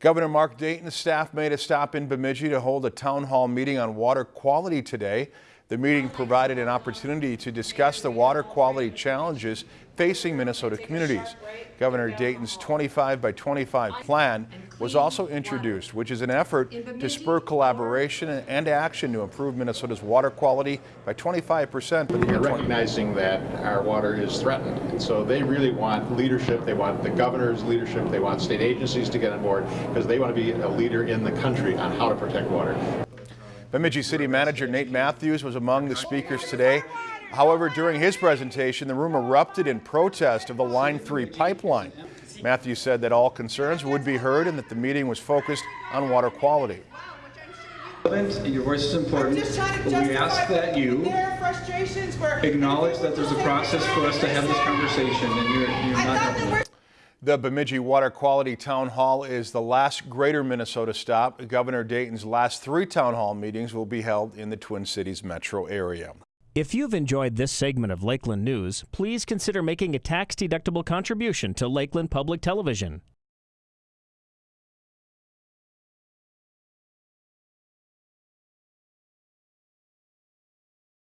Governor Mark Dayton's staff made a stop in Bemidji to hold a town hall meeting on water quality today. The meeting provided an opportunity to discuss the water quality challenges facing Minnesota communities. Governor Dayton's 25 by 25 plan was also introduced, which is an effort to spur collaboration and action to improve Minnesota's water quality by 25 percent for the year recognizing that our water is threatened. And so they really want leadership. They want the governor's leadership. They want state agencies to get on board because they want to be a leader in the country on how to protect water. Bemidji City Manager Nate Matthews was among the speakers today. However, during his presentation, the room erupted in protest of the Line 3 pipeline. Matthews said that all concerns would be heard and that the meeting was focused on water quality. Your voice is important, Just trying to but we ask that you their frustrations for acknowledge that there's a process for us to have this conversation, and you're, you're not thought helping that we're us. The Bemidji Water Quality Town Hall is the last greater Minnesota stop. Governor Dayton's last three town hall meetings will be held in the Twin Cities metro area. If you've enjoyed this segment of Lakeland News, please consider making a tax-deductible contribution to Lakeland Public Television.